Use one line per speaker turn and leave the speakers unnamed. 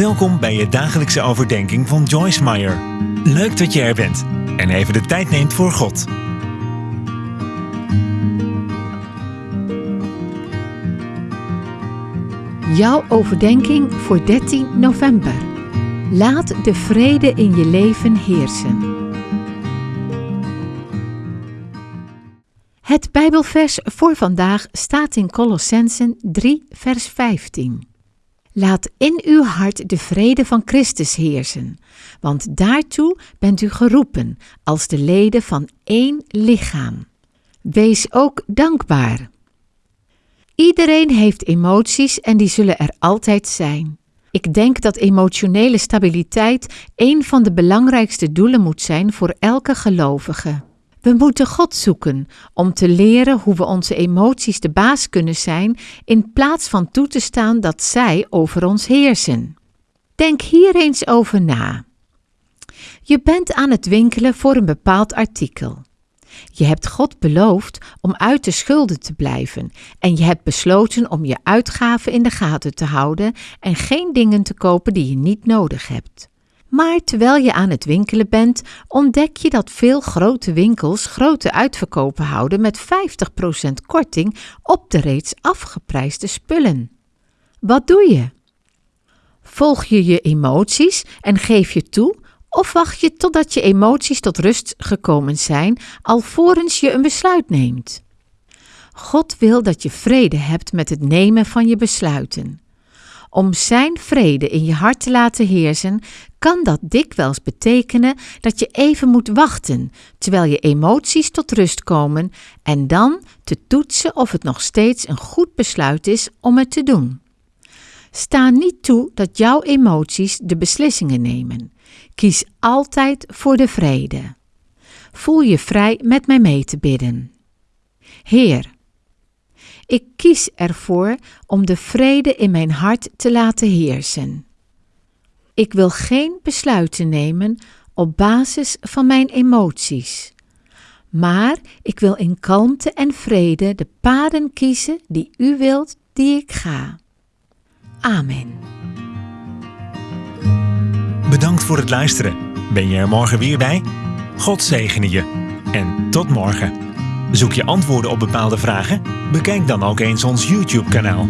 Welkom bij je dagelijkse overdenking van Joyce Meyer. Leuk dat je er bent en even de tijd neemt voor God.
Jouw overdenking voor 13 november. Laat de vrede in je leven heersen. Het Bijbelvers voor vandaag staat in Colossensen 3, vers 15. Laat in uw hart de vrede van Christus heersen, want daartoe bent u geroepen als de leden van één lichaam. Wees ook dankbaar. Iedereen heeft emoties en die zullen er altijd zijn. Ik denk dat emotionele stabiliteit een van de belangrijkste doelen moet zijn voor elke gelovige. We moeten God zoeken om te leren hoe we onze emoties de baas kunnen zijn in plaats van toe te staan dat zij over ons heersen. Denk hier eens over na. Je bent aan het winkelen voor een bepaald artikel. Je hebt God beloofd om uit de schulden te blijven en je hebt besloten om je uitgaven in de gaten te houden en geen dingen te kopen die je niet nodig hebt. Maar terwijl je aan het winkelen bent, ontdek je dat veel grote winkels grote uitverkopen houden met 50% korting op de reeds afgeprijsde spullen. Wat doe je? Volg je je emoties en geef je toe, of wacht je totdat je emoties tot rust gekomen zijn, alvorens je een besluit neemt? God wil dat je vrede hebt met het nemen van je besluiten. Om Zijn vrede in je hart te laten heersen, kan dat dikwijls betekenen dat je even moet wachten terwijl je emoties tot rust komen en dan te toetsen of het nog steeds een goed besluit is om het te doen. Sta niet toe dat jouw emoties de beslissingen nemen. Kies altijd voor de vrede. Voel je vrij met mij mee te bidden. Heer, ik kies ervoor om de vrede in mijn hart te laten heersen. Ik wil geen besluiten nemen op basis van mijn emoties, maar ik wil in kalmte en vrede de paden kiezen die U wilt die ik ga. Amen.
Bedankt voor het luisteren. Ben je er morgen weer bij? God zegene je. En tot morgen. Zoek je antwoorden op bepaalde vragen? Bekijk dan ook eens ons YouTube-kanaal.